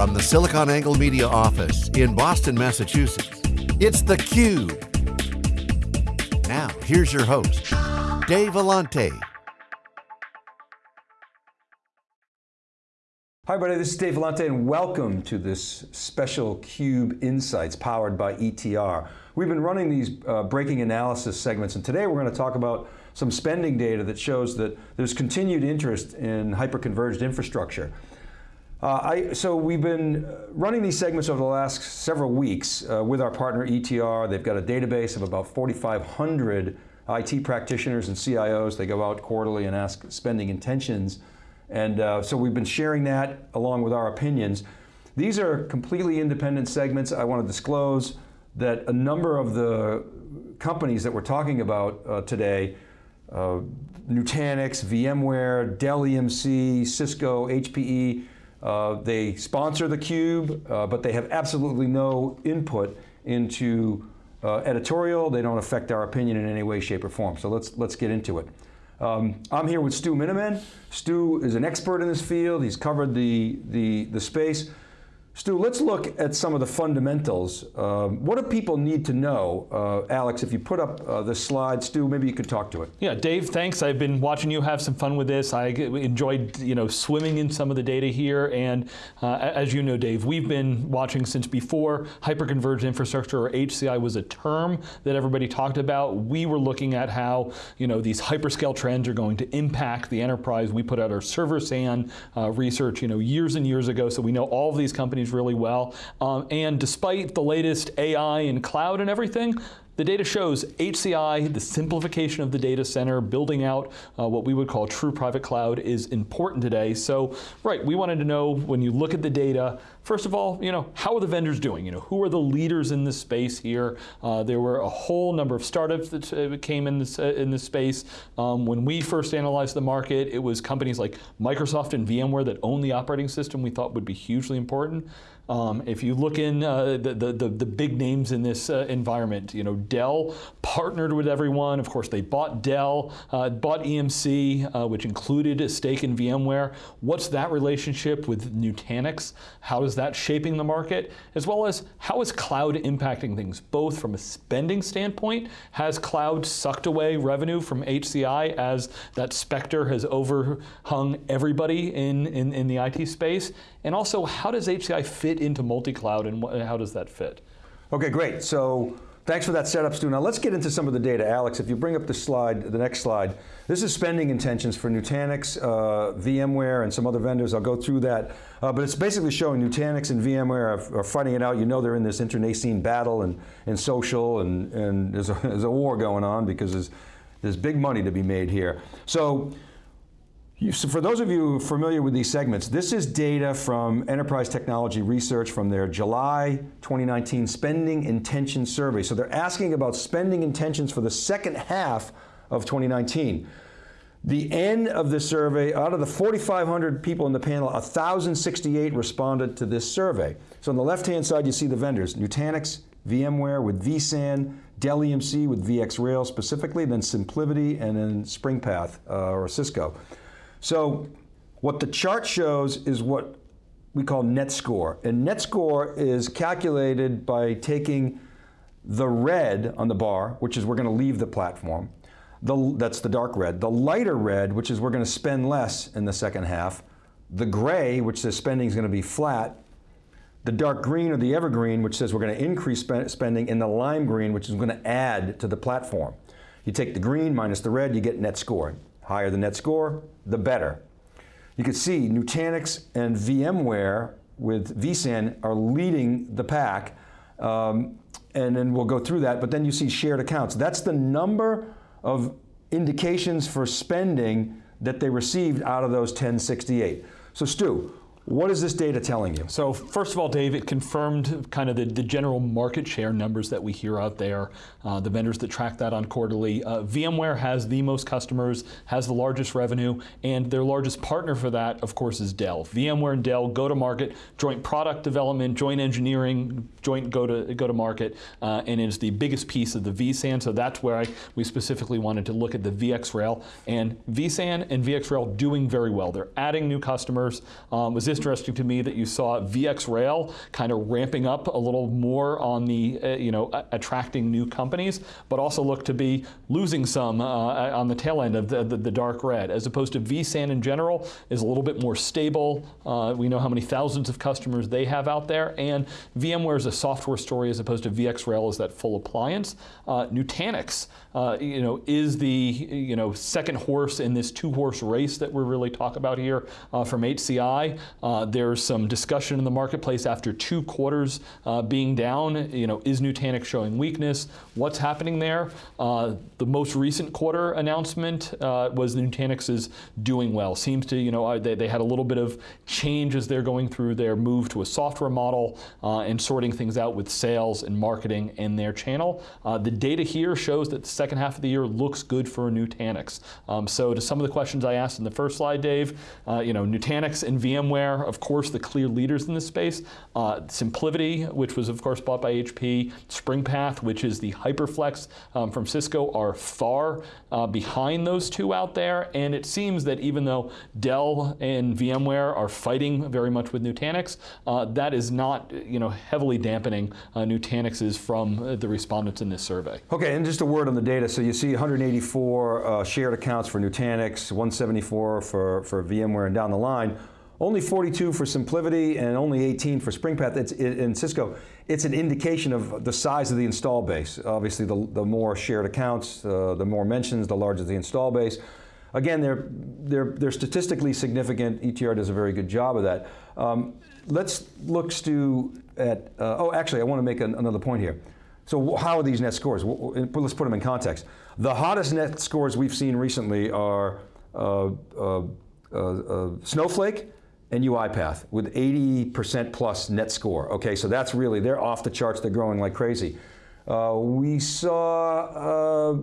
From the SiliconANGLE Media office in Boston, Massachusetts, it's theCUBE. Now, here's your host, Dave Vellante. Hi everybody, this is Dave Vellante and welcome to this special CUBE Insights powered by ETR. We've been running these uh, breaking analysis segments and today we're going to talk about some spending data that shows that there's continued interest in hyper-converged infrastructure. Uh, I, so we've been running these segments over the last several weeks uh, with our partner ETR. They've got a database of about 4,500 IT practitioners and CIOs. They go out quarterly and ask spending intentions. And uh, so we've been sharing that along with our opinions. These are completely independent segments. I want to disclose that a number of the companies that we're talking about uh, today uh, Nutanix, VMware, Dell EMC, Cisco, HPE. Uh, they sponsor theCUBE, uh, but they have absolutely no input into uh, editorial. They don't affect our opinion in any way, shape, or form. So let's, let's get into it. Um, I'm here with Stu Miniman. Stu is an expert in this field. He's covered the, the, the space. Stu, let's look at some of the fundamentals. Um, what do people need to know? Uh, Alex, if you put up uh, this slide, Stu, maybe you could talk to it. Yeah, Dave, thanks. I've been watching you have some fun with this. I enjoyed you know, swimming in some of the data here, and uh, as you know, Dave, we've been watching since before hyperconverged infrastructure, or HCI was a term that everybody talked about. We were looking at how you know, these hyperscale trends are going to impact the enterprise. We put out our server SAN uh, research you know, years and years ago, so we know all of these companies really well. Um, and despite the latest AI and cloud and everything, the data shows HCI, the simplification of the data center, building out uh, what we would call true private cloud is important today. So, right, we wanted to know when you look at the data, first of all, you know, how are the vendors doing? You know, who are the leaders in this space here? Uh, there were a whole number of startups that uh, came in this, uh, in this space. Um, when we first analyzed the market, it was companies like Microsoft and VMware that own the operating system we thought would be hugely important. Um, if you look in uh, the, the, the, big names in this uh, environment, you know, Dell partnered with everyone. Of course, they bought Dell, uh, bought EMC, uh, which included a stake in VMware. What's that relationship with Nutanix? How is that shaping the market? As well as how is cloud impacting things, both from a spending standpoint, has cloud sucked away revenue from HCI as that specter has overhung everybody in, in, in the IT space? And also, how does HCI fit into multi-cloud and how does that fit? Okay, great. So thanks for that setup, Stu. Now let's get into some of the data. Alex, if you bring up the slide, the next slide. This is spending intentions for Nutanix, uh, VMware, and some other vendors. I'll go through that. Uh, but it's basically showing Nutanix and VMware are, are, fighting it out. You know they're in this internecine battle and, and social, and, and there's, a, there's a war going on because there's, there's big money to be made here. So so for those of you familiar with these segments, this is data from Enterprise Technology Research from their July 2019 Spending Intention Survey. So they're asking about spending intentions for the second half of 2019. The end of the survey, out of the 4,500 people in the panel, 1,068 responded to this survey. So on the left-hand side, you see the vendors, Nutanix, VMware with vSAN, Dell EMC with VxRail specifically, then SimpliVity, and then SpringPath uh, or Cisco. So what the chart shows is what we call net score. And net score is calculated by taking the red on the bar, which is we're going to leave the platform. The, that's the dark red. The lighter red, which is we're going to spend less in the second half. The gray, which says spending is going to be flat. The dark green or the evergreen, which says we're going to increase spending. And the lime green, which is going to add to the platform. You take the green minus the red, you get net score. Higher the net score, the better. You can see Nutanix and VMware with vSAN are leading the pack, um, and then we'll go through that, but then you see shared accounts. That's the number of indications for spending that they received out of those 1068. So Stu, what is this data telling you? So first of all, Dave, it confirmed kind of the, the general market share numbers that we hear out there, uh, the vendors that track that on quarterly. Uh, VMware has the most customers, has the largest revenue, and their largest partner for that, of course, is Dell. VMware and Dell go to market, joint product development, joint engineering, joint go to, go to market, uh, and it's the biggest piece of the vSAN, so that's where I, we specifically wanted to look at the VxRail, and vSAN and VxRail doing very well. They're adding new customers. Um, was interesting to me that you saw VxRail kind of ramping up a little more on the, uh, you know, attracting new companies, but also look to be losing some uh, on the tail end of the, the, the, dark red, as opposed to vSAN in general is a little bit more stable. Uh, we know how many thousands of customers they have out there, and VMware is a software story as opposed to VxRail is that full appliance. Uh, Nutanix, uh, you know, is the, you know, second horse in this two-horse race that we're really talking about here uh, from HCI. Uh, there's some discussion in the marketplace after two quarters uh, being down. You know, is Nutanix showing weakness? What's happening there? Uh, the most recent quarter announcement uh, was Nutanix is doing well. Seems to, you know, uh, they, they had a little bit of change as they're going through their move to a software model and sorting things out with sales and marketing in their channel. the data here shows that the second half of the year looks good for Nutanix. Um, so to some of the questions I asked in the first slide, Dave, uh, you know, Nutanix and VMware, of course, the clear leaders in this space. Uh, SimpliVity, which was of course bought by HP, SpringPath, which is the HyperFlex um, from Cisco, are far uh, behind those two out there. And it seems that even though Dell and VMware are fighting very much with Nutanix, uh, that is not, you know, heavily dampening uh, Nutanix's from uh, the respondents in this survey. Okay, and just a word on the data. So you see 184 shared accounts for Nutanix, 174 for for VMware and down the line, only 42 for SimpliVity and only 18 for SpringPath it's, in Cisco. It's an indication of the size of the install base. Obviously, the, the more shared accounts, uh, the more mentions, the larger the install base. Again, they're, they're, they're statistically significant. ETR does a very good job of that. Um, let's look, Stu, at, uh, oh, actually, I want to make an, another point here. So how are these net scores? Let's put them in context. The hottest net scores we've seen recently are uh, uh uh, uh, Snowflake and UiPath with 80% plus net score. Okay, so that's really, they're off the charts, they're growing like crazy. Uh, we saw uh, uh,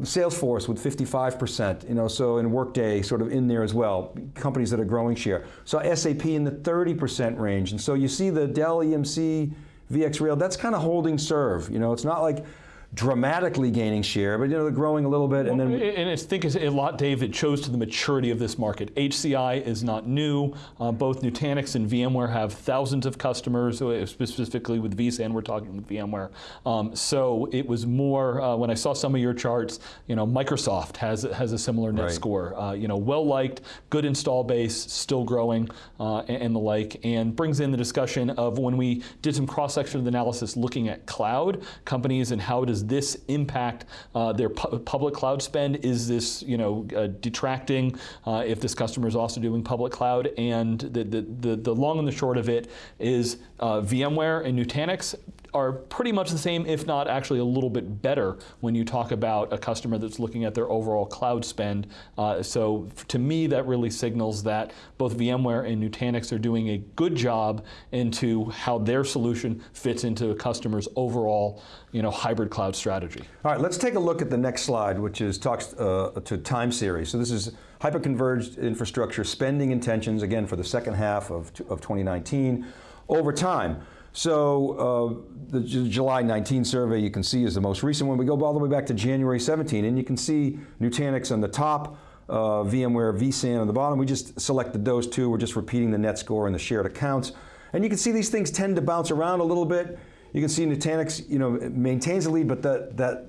Salesforce with 55%, you know, so in Workday sort of in there as well, companies that are growing share. Saw SAP in the 30% range, and so you see the Dell EMC VxRail, that's kind of holding serve, you know, it's not like dramatically gaining share, but you know, they're growing a little bit. and then and I think it's a lot, Dave, it shows to the maturity of this market. HCI is not new. Uh, both Nutanix and VMware have thousands of customers, uh, specifically with vSAN, we're talking with VMware. Um, so it was more, uh, when I saw some of your charts, you know, Microsoft has, has a similar net right. score. Uh, you know, well liked, good install base, still growing, uh, and, and the like, and brings in the discussion of when we did some cross-section of the analysis looking at cloud companies and how does does this impact uh, their pu public cloud spend? Is this you know uh, detracting uh, if this customer is also doing public cloud? And the, the, the, the long and the short of it is uh, VMware and Nutanix are pretty much the same, if not actually a little bit better when you talk about a customer that's looking at their overall cloud spend. Uh, so to me, that really signals that both VMware and Nutanix are doing a good job into how their solution fits into a customer's overall you know, hybrid cloud strategy. All right, let's take a look at the next slide, which is talks uh, to time series. So this is hyperconverged infrastructure spending intentions, again, for the second half of, of 2019. Over time, so uh, the July 19 survey you can see is the most recent one. We go all the way back to January 17 and you can see Nutanix on the top, uh, VMware vSAN on the bottom. We just selected those two. We're just repeating the net score and the shared accounts. And you can see these things tend to bounce around a little bit. You can see Nutanix you know, maintains the lead, but that, that,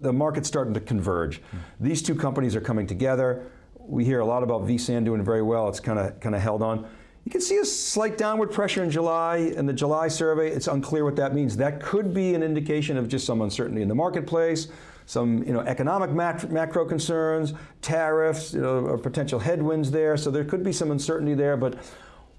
the market's starting to converge. Mm. These two companies are coming together. We hear a lot about vSAN doing very well. It's kind of kind of held on. You can see a slight downward pressure in July, in the July survey. It's unclear what that means. That could be an indication of just some uncertainty in the marketplace, some you know, economic macro concerns, tariffs, you know, or potential headwinds there. So there could be some uncertainty there, but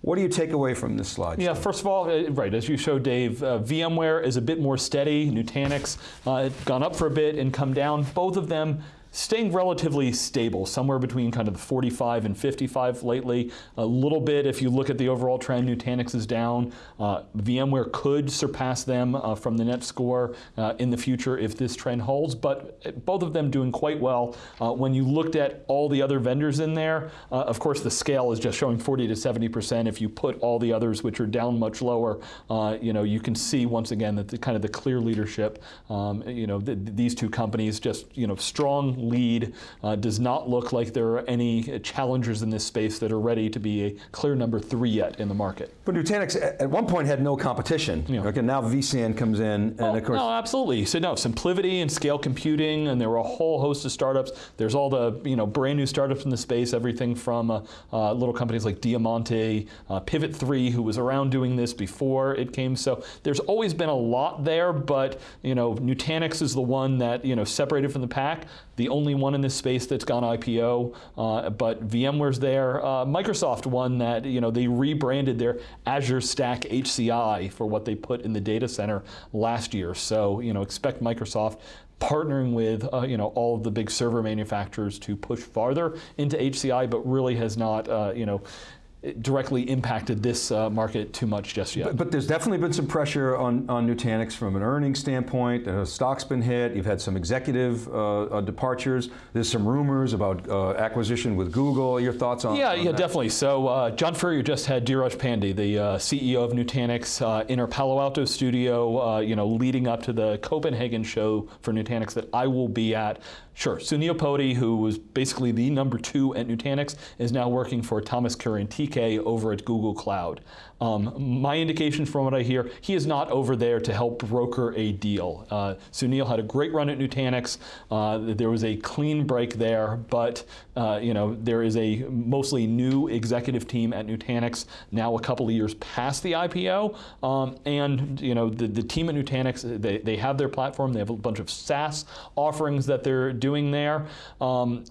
what do you take away from this slide? Yeah, first of all, uh, as you showed, Dave, uh, VMware is a bit more steady. Nutanix uh, gone up for a bit and come down. Both of them staying relatively stable, somewhere between kind of the 45 and 55 lately. A little bit, if you look at the overall trend, Nutanix is down. Uh, VMware could surpass them uh, from the net score uh, in the future if this trend holds, but both of them doing quite well. Uh, when you looked at all the other vendors in there, uh, of course the scale is just showing 40 to 70%. If you put all the others, which are down much lower, uh, you know, you can see once again that the kind of the clear leadership, um, you know, th these two companies just, you know, strong lead. Uh, does not look like there are any challengers in this space that are ready to be a clear number three yet in the market. But Nutanix at one point had no competition. Yeah. Okay, now vSAN comes in, and oh, of course. No, absolutely. So no, SimpliVity and Scale Computing, and there were a whole host of startups. There's all the you know brand new startups in the space, everything from uh, uh, little companies like Diamanti, uh, Pivot 3, who was around doing this before it came. So there's always been a lot there, but you know, Nutanix is the one that you know separated from the pack, the only one in this space that's gone IPO. Uh, but VMware's there. Uh, Microsoft one that you know they rebranded their Azure Stack HCI for what they put in the data center last year. So you know, expect Microsoft partnering with uh, you know all of the big server manufacturers to push farther into HCI, but really has not uh, you know directly impacted this uh, market too much just yet. But, but, there's definitely been some pressure on, on Nutanix from an earnings standpoint. The stock's been hit. You've had some executive uh, uh, departures. There's some rumors about uh, acquisition with Google. Your thoughts on Yeah, on yeah, that? definitely. So uh, John Furrier just had Dheeraj Pandey, the uh, CEO of Nutanix, in our Palo Alto studio, you know, leading up to the Copenhagen show for Nutanix that I will be at. Sure, Sunil Potti, who was basically the number two at Nutanix, is now working for Thomas Kurian TK over at Google Cloud. Um, my indication from what I hear, he is not over there to help broker a deal. Uh, Sunil had a great run at Nutanix. Uh, there was a clean break there, but uh, you know there is a mostly new executive team at Nutanix now a couple of years past the IPO, um, and you know the, the team at Nutanix they, they have their platform. They have a bunch of SaaS offerings that they're doing there. Um,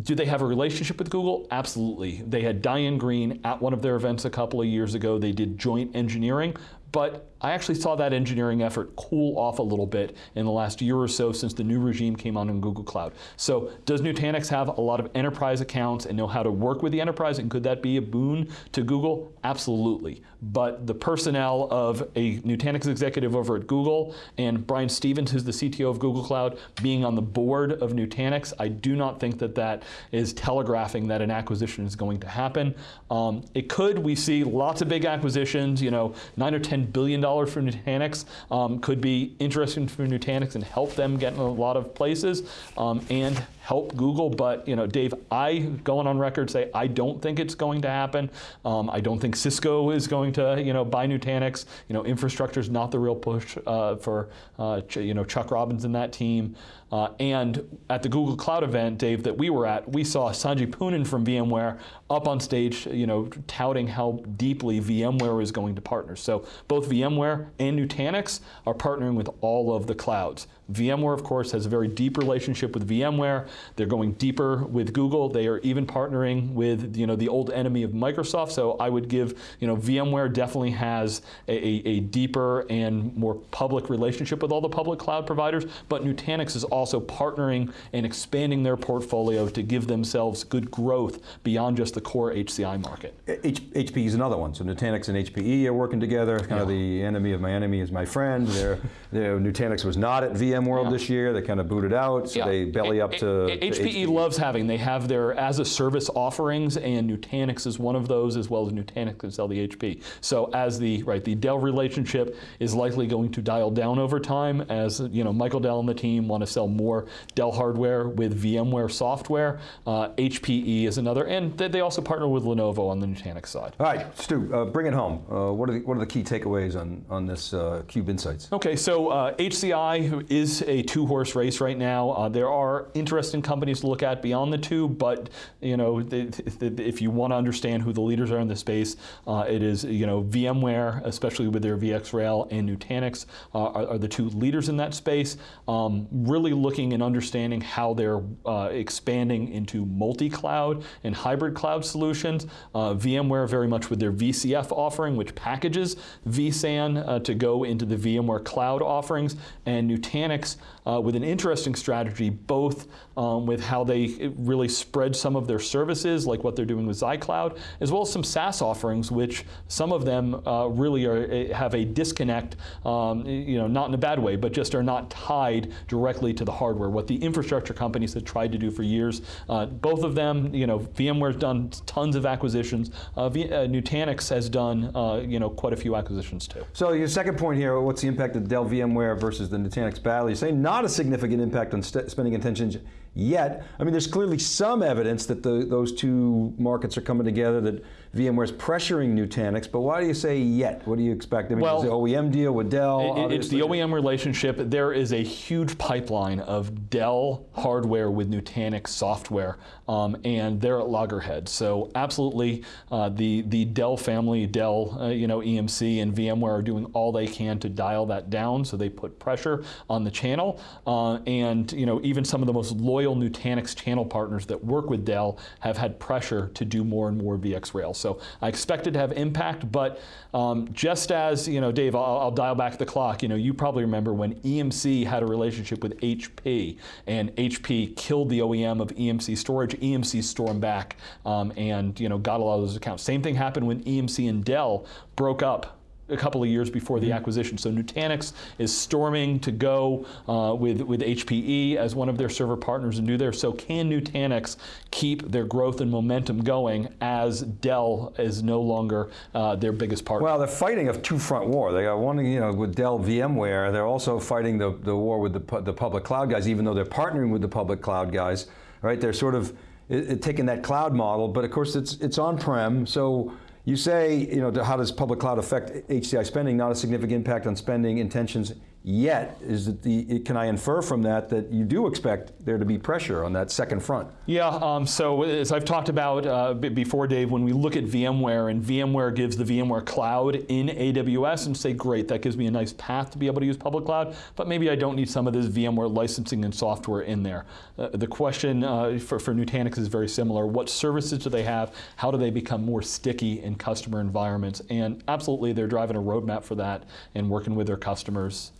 do they have a relationship with Google? Absolutely. They had Diane Greene at one of their events a couple of years ago. They did joint engineering, but I actually saw that engineering effort cool off a little bit in the last year or so since the new regime came on in Google Cloud. So does Nutanix have a lot of enterprise accounts and know how to work with the enterprise and could that be a boon to Google? Absolutely. But the personnel of a Nutanix executive over at Google and Brian Stevens, who's the CTO of Google Cloud, being on the board of Nutanix, I do not think that that is telegraphing that an acquisition is going to happen. Um, it could, we see lots of big acquisitions, you know, nine or 10 billion dollars for Nutanix um, could be interesting for Nutanix and help them get in a lot of places um, and help Google. But you know, Dave, I going on record say I don't think it's going to happen. Um, I don't think Cisco is going to you know buy Nutanix. You know, infrastructure is not the real push uh, for uh, you know Chuck Robbins and that team. Uh, and at the Google Cloud event, Dave, that we were at, we saw Sanjay Poonen from VMware up on stage, you know, touting how deeply VMware is going to partner. So both VMware and Nutanix are partnering with all of the clouds. VMware, of course, has a very deep relationship with VMware. They're going deeper with Google. They are even partnering with you know the old enemy of Microsoft. So I would give you know VMware definitely has a, a, a deeper and more public relationship with all the public cloud providers. But Nutanix is also partnering and expanding their portfolio to give themselves good growth beyond just the core HCI market. H HPE is another one. So Nutanix and HPE are working together. Kind yeah. of the enemy of my enemy is my friend. They're, Nutanix was not at VMworld yeah. this year. They kind of booted out, so yeah. they belly up to, HPE, to HPE. loves having. They have their as a service offerings, and Nutanix is one of those, as well as Nutanix can sell the HP. So as the right, the Dell relationship is likely going to dial down over time, as you know, Michael Dell and the team want to sell more Dell hardware with VMware software. Uh, HPE is another, and they also partner with Lenovo on the Nutanix side. All right, Stu, uh, bring it home. Uh, what are the what are the key takeaways on on this uh, Cube Insights? Okay, so HCI uh, is is a two-horse race right now. Uh, there are interesting companies to look at beyond the two, but you know, if you want to understand who the leaders are in the space, uh, it is you know VMware, especially with their VxRail and Nutanix, uh, are, are, the two leaders in that space. Um, really looking and understanding how they're uh, expanding into multi-cloud and hybrid cloud solutions. Uh, VMware very much with their VCF offering, which packages vSAN uh, to go into the VMware cloud offerings, and Nutanix uh, with an interesting strategy, both um, with how they really spread some of their services, like what they're doing with xCloud, as well as some SaaS offerings, which some of them uh, really are, eh, have a disconnect, um, you know, not in a bad way, but just are not tied directly to the hardware. What the infrastructure companies have tried to do for years, uh, both of them, you know, VMware's done tons of acquisitions. Uh, v uh, Nutanix has done, uh, you know, quite a few acquisitions too. So your second point here, what's the impact of Dell VMware versus the Nutanix battle? You say not a significant impact on spending intentions yet. I mean, there's clearly some evidence that the, those two markets are coming together, that VMware is pressuring Nutanix, but why do you say yet? What do you expect? I mean, Well, the OEM deal with Dell? It- It's the. OEM relationship. There is a huge pipeline of Dell hardware with Nutanix software, um, and they're at loggerheads. So absolutely, uh, the the Dell family, Dell, uh, you know, EMC and VMware are doing all they can to dial that down. So they put pressure on the channel, uh, and you know, even some of the most loyal Nutanix channel partners that work with Dell have had pressure to do more and more VxRail. So I expect it to have impact, but um, just as you know, Dave, I'll, I'll dial back the clock. You know, you probably remember when EMC had a relationship with HP, and HP killed the OEM of EMC storage. EMC stormed back um, and you know got a lot of those accounts. Same thing happened when EMC and Dell broke up a couple of years before the acquisition. So Nutanix is storming to go uh, with, with HPE as one of their server partners and do there. So can Nutanix keep their growth and momentum going as Dell is no longer uh, their biggest partner? Well, they're fighting a two-front war. They got one, you know, with Dell VMware. They're also fighting the, the war with the, the public cloud guys, even though they're partnering with the public cloud guys, right? They're sort of it, it, taking that cloud model, but of course it's it's on-prem. So you say, you know, how does public cloud affect HCI spending? Not a significant impact on spending intentions yet. Is the? Can I infer from that that you do expect there to be pressure on that second front? Yeah, um, so as I've talked about uh, before, Dave, when we look at VMware and VMware gives the VMware cloud in AWS and say, great, that gives me a nice path to be able to use public cloud, but maybe I don't need some of this VMware licensing and software in there. Uh, the question uh, for, for Nutanix is very similar. What services do they have? How do they become more sticky in customer environments? And absolutely, they're driving a roadmap for that and working with their customers.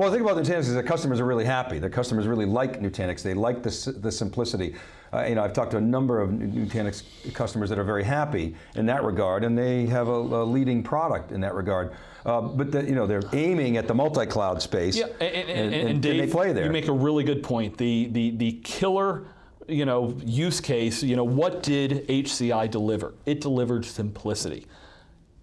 Well, the thing about Nutanix is that customers are really happy. Their customers really like Nutanix. They like the, the simplicity. Uh, you know, I've talked to a number of Nutanix customers that are very happy in that regard, and they have a, a leading product in that regard. Uh, but the, you know, they're aiming at the multi-cloud space, Yeah, and, and, and, and Dave, they play there. you make a really good point. The the the killer, you know, use case. You know, what did HCI deliver? It delivered simplicity.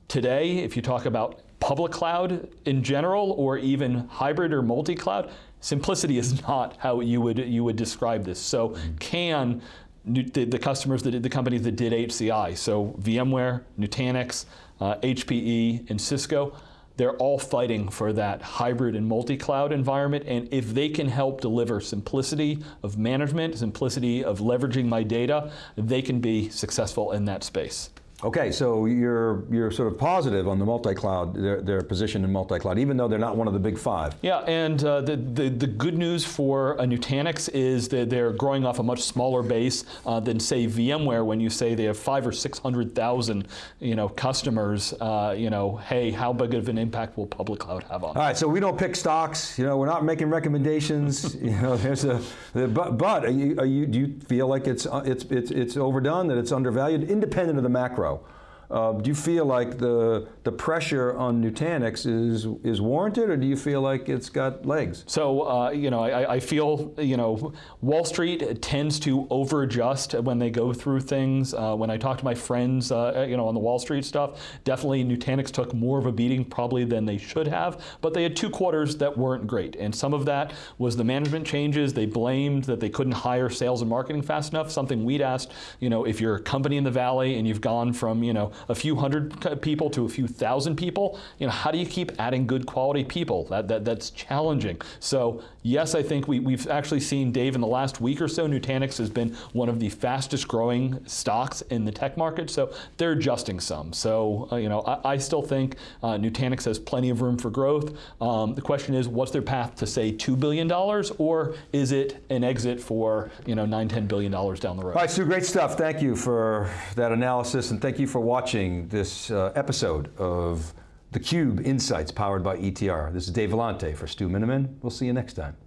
Today, if you talk about public cloud in general, or even hybrid or multi-cloud, simplicity is not how you would you would describe this. So, can the, the customers that did the companies that did HCI, so VMware, Nutanix, uh, HPE, and Cisco, they're all fighting for that hybrid and multi-cloud environment. And if they can help deliver simplicity of management, simplicity of leveraging my data, they can be successful in that space. Okay, so you're you're sort of positive on the multi-cloud, their, their position in multi-cloud, even though they're not one of the big five. Yeah, and uh, the, the the good news for a Nutanix is that they're growing off a much smaller base uh, than say VMware. When you say they have five or six hundred thousand, you know, customers, uh, you know, hey, how big of an impact will public cloud have on? All right, so we don't pick stocks. You know, we're not making recommendations. you know, there's a. The, but but are you, are you do you feel like it's uh, it's it's it's overdone that it's undervalued, independent of the macro? tomorrow. Uh, do you feel like the the pressure on Nutanix is is warranted, or do you feel like it's got legs? So, uh, you know, I, I feel, you know, Wall Street tends to over-adjust when they go through things. Uh, when I talk to my friends, uh, you know, on the Wall Street stuff, definitely Nutanix took more of a beating probably than they should have, but they had two quarters that weren't great. And some of that was the management changes. They blamed that they couldn't hire sales and marketing fast enough, something we'd asked, you know, if you're a company in the Valley and you've gone from, you know, a few hundred people to a few thousand people, you know, how do you keep adding good quality people? That, that That's challenging. So yes, I think we, we've actually seen, Dave, in the last week or so, Nutanix has been one of the fastest growing stocks in the tech market. So they're adjusting some. So, uh, you know, I, I still think uh, Nutanix has plenty of room for growth. Um, the question is, what's their path to say $2 billion or is it an exit for, you know, $9, $10 billion down the road? All right, Stu, great stuff. Thank you for that analysis, and thank you for watching this uh, episode of theCUBE Insights powered by ETR. This is Dave Vellante for Stu Miniman. We'll see you next time.